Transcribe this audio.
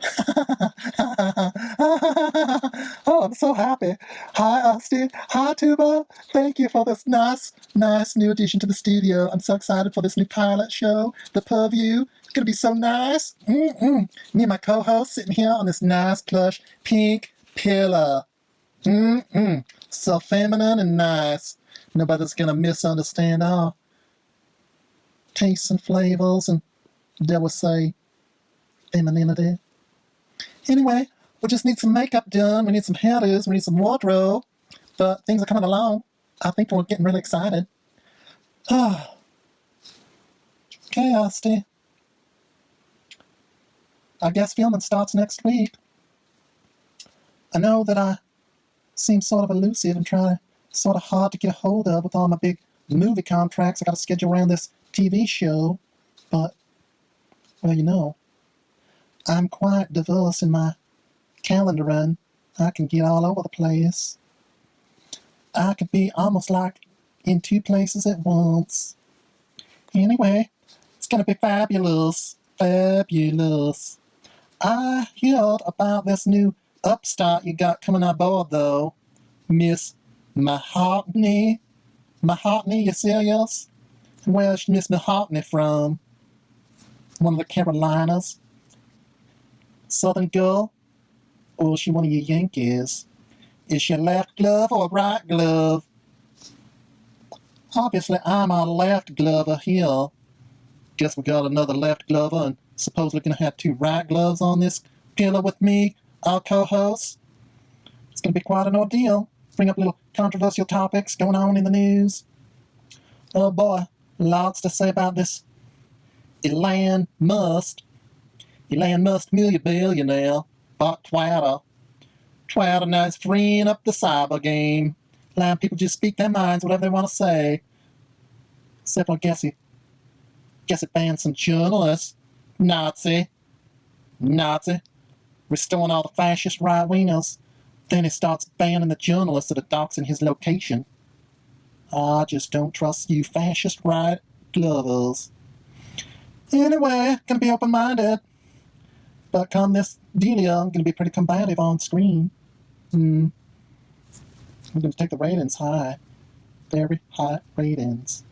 oh, I'm so happy. Hi, Austin. Hi, Tuba. Thank you for this nice, nice new addition to the studio. I'm so excited for this new pilot show, The Purview. It's going to be so nice. Mm-mm. Me and my co-host sitting here on this nice plush pink pillow. Mm-mm. So feminine and nice. Nobody's going to misunderstand our tastes and flavors and, dare we say, femininity. Anyway, we just need some makeup done. We need some hairdos. We need some wardrobe. But things are coming along. I think we're getting really excited. Ah. Asti. I guess filming starts next week. I know that I seem sort of elusive and try to sort of hard to get a hold of with all my big movie contracts I got to schedule around this TV show. But, well, you know, I'm quite diverse in my calendar run. I can get all over the place. I could be almost like in two places at once. Anyway, it's gonna be fabulous. Fabulous. I heard about this new upstart you got coming aboard though. Miss Mahoutney. Mahoutney, you serious? Where's Miss Mahoutney from? One of the Carolinas? Southern girl? Or is she one of your Yankees? Is she a left glove or a right glove? Obviously, I'm a left glover here. Guess we got another left glover and supposedly gonna have two right gloves on this pillow with me, our co-host. It's gonna be quite an ordeal. Bring up little controversial topics going on in the news. Oh boy, lots to say about this Elon Musk. Elon Musk billionaire bought Twitter. Twitter now is freeing up the cyber game. Allowing people just speak their minds, whatever they want to say. Except for, I guess he, guess it banned some journalists. Nazi. Nazi. Restoring all the fascist right-wingers. Then he starts banning the journalists that are doxing his location. I just don't trust you fascist right glovers. Anyway, gonna be open-minded. But come this Delia, I'm gonna be pretty combative on screen. Hmm. I'm gonna take the ratings high. Very high ratings.